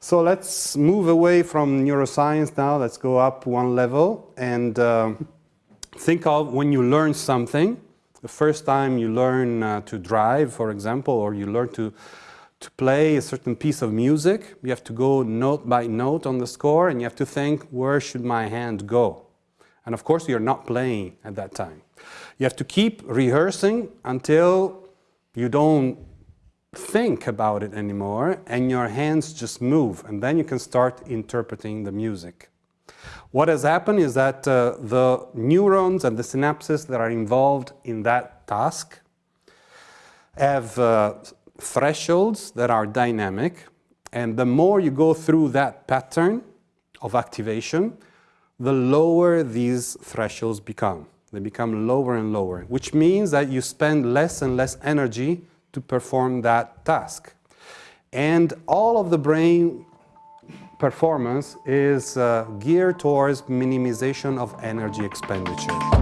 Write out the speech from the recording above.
So let's move away from neuroscience now. Let's go up one level and uh, think of when you learn something. The first time you learn uh, to drive, for example, or you learn to, to play a certain piece of music, you have to go note by note on the score and you have to think, where should my hand go? And of course, you're not playing at that time. You have to keep rehearsing until you don't think about it anymore and your hands just move and then you can start interpreting the music. What has happened is that uh, the neurons and the synapses that are involved in that task have uh, thresholds that are dynamic and the more you go through that pattern of activation, the lower these thresholds become. They become lower and lower, which means that you spend less and less energy to perform that task. And all of the brain performance is uh, geared towards minimization of energy expenditure.